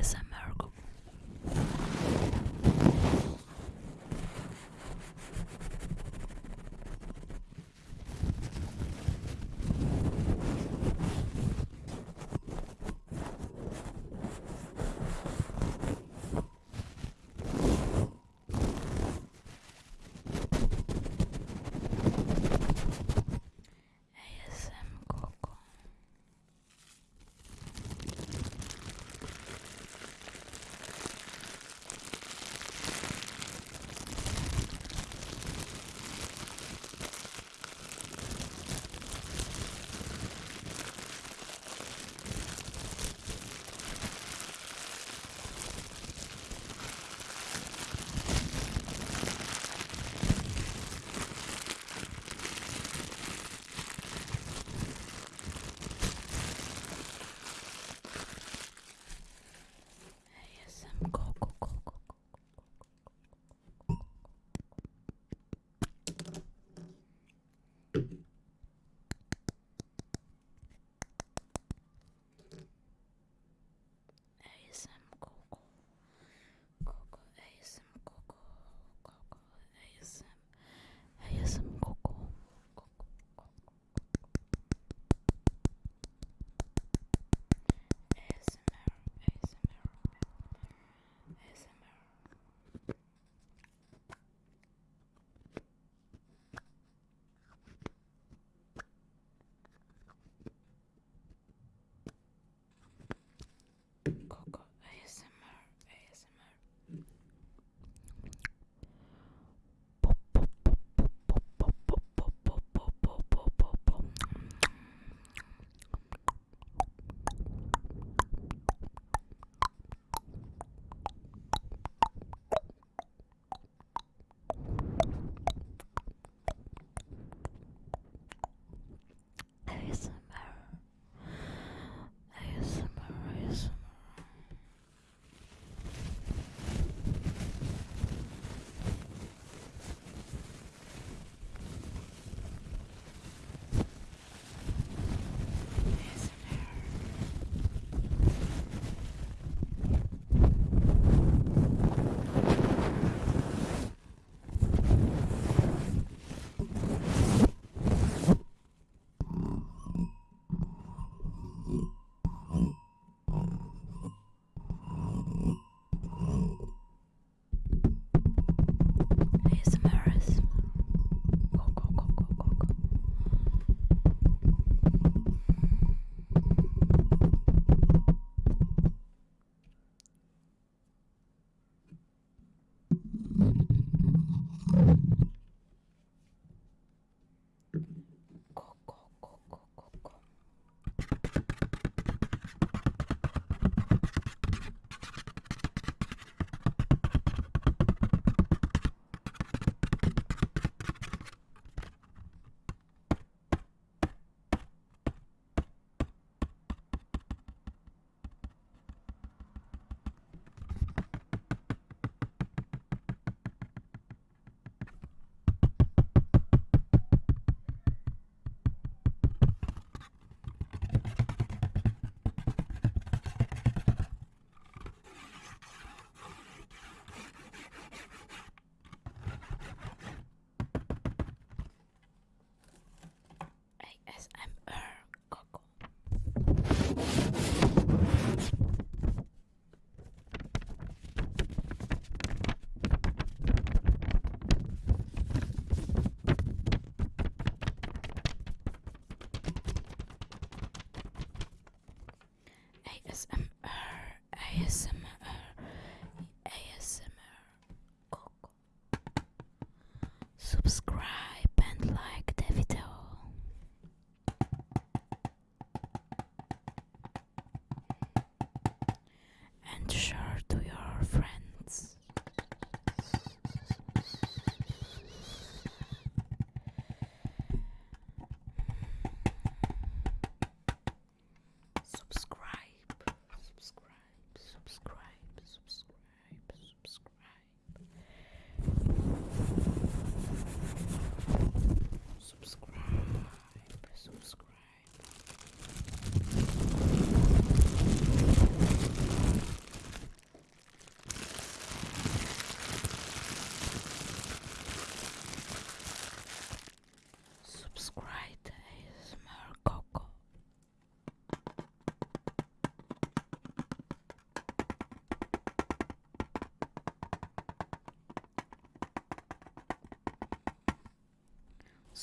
ASMR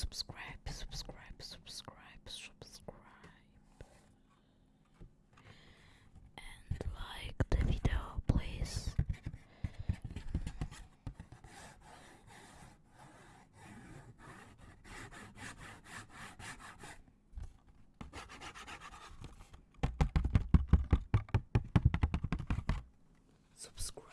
subscribe, subscribe, subscribe, subscribe, and like the video, please. Subscribe.